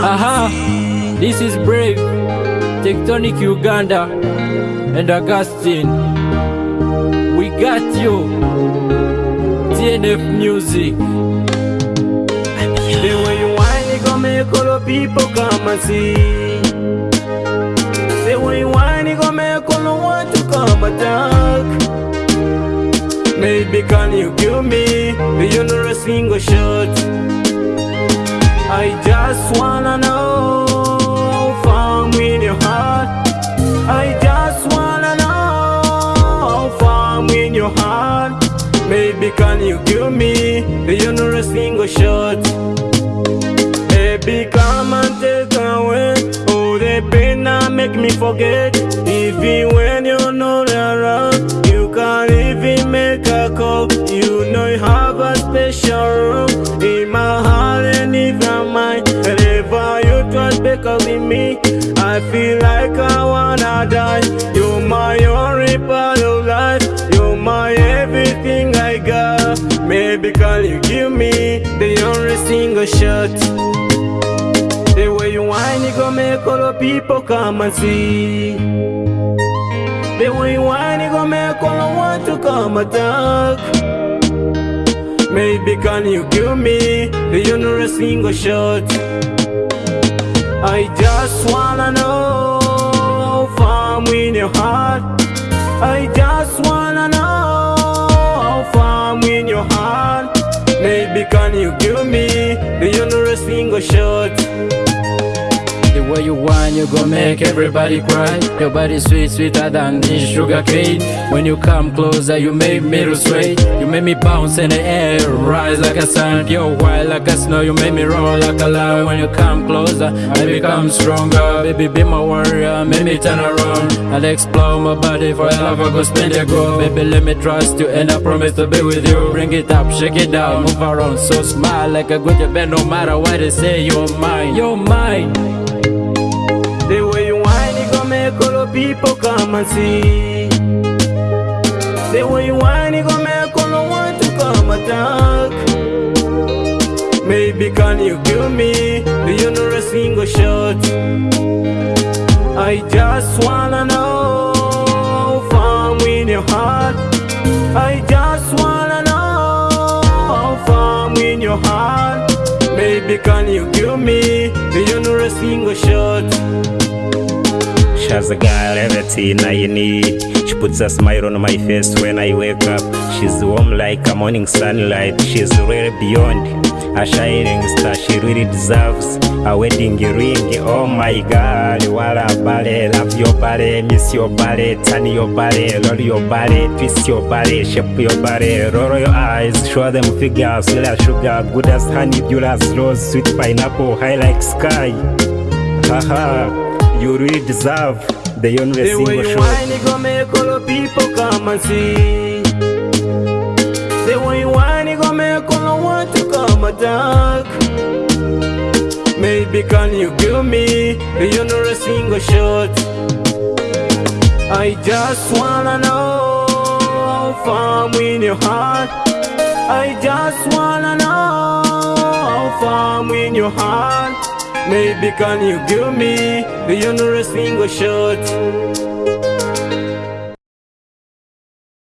Aha, this is Brave, Tectonic Uganda, and Augustine. We got you, TNF Music. The way you whine, it gon' make all the people come and see. The way you whine, it gon' make all the want to come attack. Maybe can you give me the a single shot? Me the a single shot? Baby, come and take away all oh, the pain that make me forget. Even when you're not around, you can't even make a call. You know you have a special room in my heart and my mind. Whenever you try back up with me, I feel like I wanna die. You're my only part Maybe can you give me the only single shot? The way you whine, it gon' make all the people come and see. The way you whine, it gon' make all the want to come and talk Maybe can you give me the only single shot? I just wanna know your heart. Maybe can you give me the only single shot? The way you want, you gon' make everybody cry. Your body sweet, sweeter than this sugar cane. When you come closer, you make me to sway. You make me bounce in the air, rise like a sun. You're wild like a snow, you make me roll like a lion. When you come closer, I become stronger. Baby, be my warrior, make me turn around. I'll explore my body for your love, I go spend it go. Baby, let me trust you, and I promise to be with you. Bring it up, shake it down, move around, so smile like a good band. No matter what they say, you're mine, you're mine. People come and see. The way you whine, it gon' make all the want to come attack. Maybe can you give me the only single shot? I just wanna know far in your heart. I just wanna know far in your heart. Maybe can you give me the only single shot? She has a girl, everything I need. She puts a smile on my face when I wake up. She's warm like a morning sunlight. She's really beyond a shining star. She really deserves a wedding ring. Oh my God, what a ballet. Love your body, miss your body, turn your body, roll your body, twist your body, shape your body, roll your eyes, show them figures, Sweet as sugar, good as honey, pure as rose, sweet pineapple, high like sky. Haha. You really deserve the only The way single you shot. whine, it gon' make all the people come and see. The way you whine, it gon' make all the want to come attack. Maybe can you give me the only single shot? I just wanna know how far in your heart. I just wanna know how far in your heart. Maybe can you give me the only single shot?